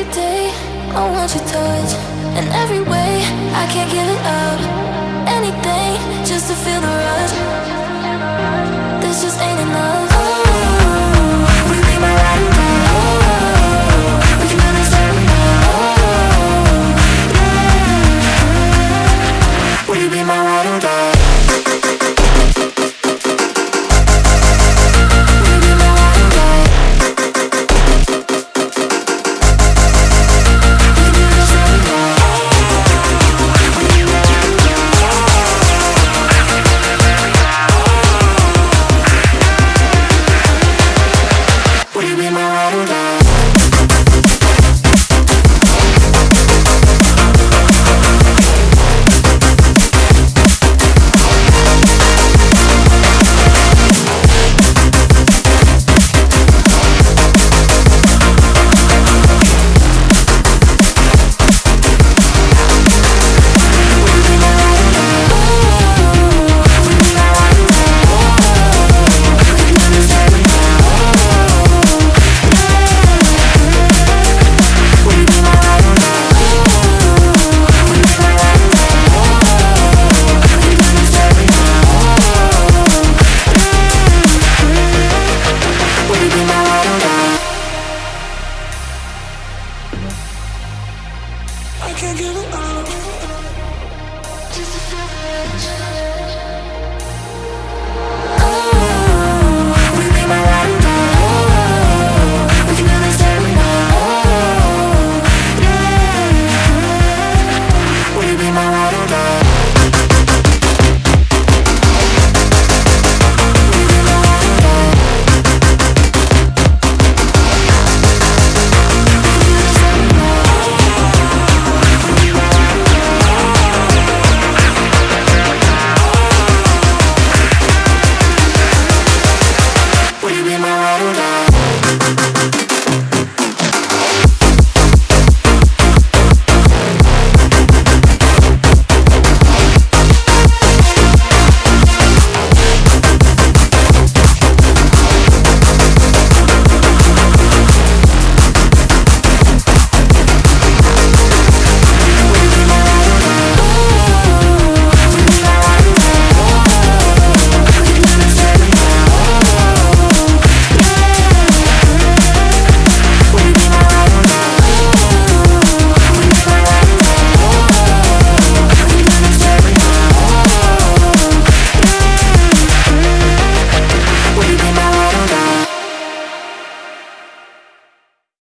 every day I want your touch. In every way I can't give it up. I can't give it up. Just a